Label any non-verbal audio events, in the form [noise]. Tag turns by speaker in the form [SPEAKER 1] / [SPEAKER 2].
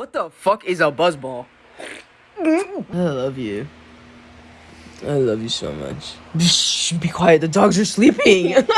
[SPEAKER 1] What the fuck is a buzzball?
[SPEAKER 2] I love you. I love you so much. Be quiet. The dogs are sleeping. [laughs]